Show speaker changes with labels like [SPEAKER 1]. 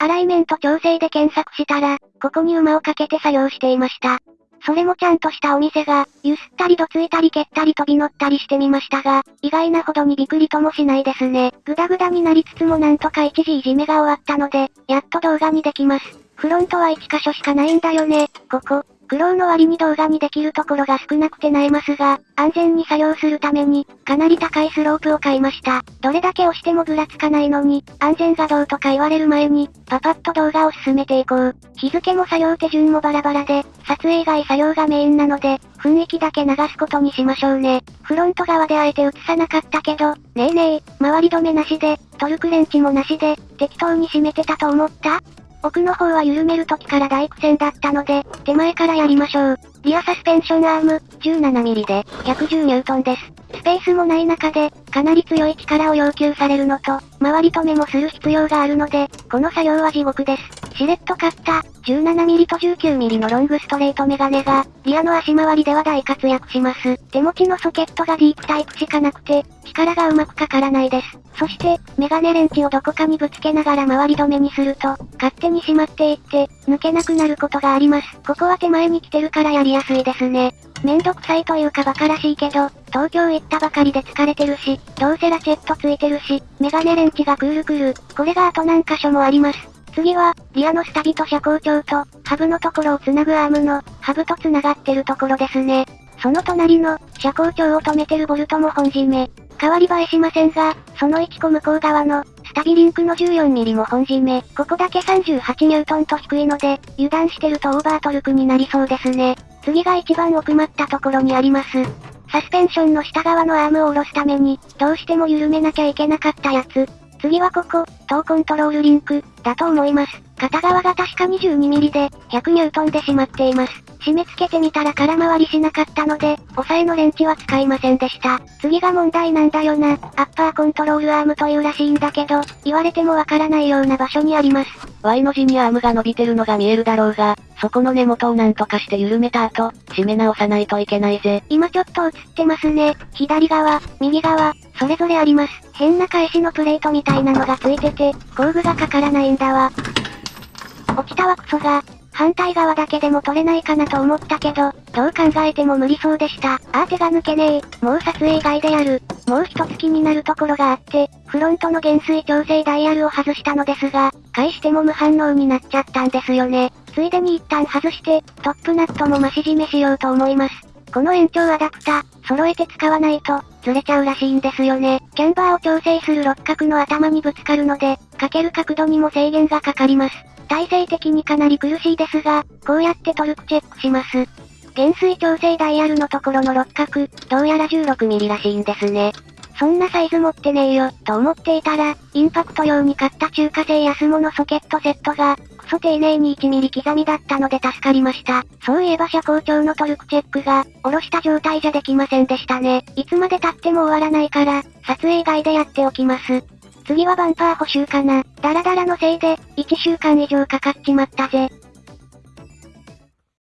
[SPEAKER 1] アライメント調整で検索したら、ここに馬をかけて作業していました。それもちゃんとしたお店が、ゆすったりどついたり蹴ったり飛び乗ったりしてみましたが、意外なほどにびくりともしないですね。ぐだぐだになりつつもなんとか一時いじめが終わったので、やっと動画にできます。フロントは1箇所しかないんだよね、ここ。苦労の割に動画にできるところが少なくてなえますが、安全に作業するために、かなり高いスロープを買いました。どれだけ押してもぐらつかないのに、安全がどうとか言われる前に、パパッと動画を進めていこう。日付も作業手順もバラバラで、撮影外作業がメインなので、雰囲気だけ流すことにしましょうね。フロント側であえて映さなかったけど、ねえねえ、周り止めなしで、トルクレンチもなしで、適当に締めてたと思った？奥の方は緩める時から大苦戦だったので、手前からやりましょう。リアサスペンションアーム、17mm で、110ニュートンです。スペースもない中で、かなり強い力を要求されるのと、周り止めもする必要があるので、この作業は地獄です。しれっと買った、17mm と 19mm のロングストレートメガネが、リアの足回りでは大活躍します。手持ちのソケットがディープタイプしかなくて、力がうまくかからないです。そして、メガネレンチをどこかにぶつけながら回り止めにすると、勝手に閉まっていって、抜けなくなることがあります。ここは手前に来てるからやりやすいですね。めんどくさいというか馬鹿らしいけど、東京行ったばかりで疲れてるし、どうせラチェットついてるし、メガネレンチがクールクール、これがあと何箇所もあります。次は、リアのスタビと車高調と、ハブのところを繋ぐアームの、ハブと繋がってるところですね。その隣の、車高調を止めてるボルトも本締め。変わり映えしませんが、その1個向こう側の、スタビリンクの 14mm も本締め。ここだけ38ニュートンと低いので、油断してるとオーバートルクになりそうですね。次が一番奥まったところにあります。サスペンションの下側のアームを下ろすために、どうしても緩めなきゃいけなかったやつ。次はここ、トーコントロールリンク、だと思います。片側が確か 22mm で、100ニュートンでしまっています。締め付けてみたら空回りしなかったので、押さえのレンチは使いませんでした。次が問題なんだよな。アッパーコントロールアームというらしいんだけど、言われてもわからないような場所にあります。
[SPEAKER 2] Y の字にアームが伸びてるのが見えるだろうが、そこの根元をなんとかして緩めた後、締め直さないといけないぜ。
[SPEAKER 1] 今ちょっと映ってますね。左側、右側、それぞれあります。変な返しのプレートみたいなのがついてて、工具がかからないんだわ。落ちたわクソが、反対側だけでも取れないかなと思ったけど、どう考えても無理そうでした。あー手が抜けねえ。もう撮影以外でやる。もう一つ気になるところがあって、フロントの減衰調整ダイヤルを外したのですが、返しても無反応になっちゃったんですよね。ついでに一旦外して、トップナットも増し締めしようと思います。この延長アダプタ、揃えて使わないと、ずれちゃうらしいんですよね。キャンバーを調整する六角の頭にぶつかるので、かける角度にも制限がかかります。体勢的にかなり苦しいですが、こうやってトルクチェックします。減衰調整ダイヤルのところの六角、どうやら 16mm らしいんですね。そんなサイズ持ってねえよ、と思っていたら、インパクト用に買った中華製安物ソケットセットが、クソ丁寧に 1mm 刻みだったので助かりました。そういえば車高調のトルクチェックが、下ろした状態じゃできませんでしたね。いつまで経っても終わらないから、撮影外でやっておきます。次はバンパー補修かな。ダラダラのせいで、1週間以上かかっちまったぜ。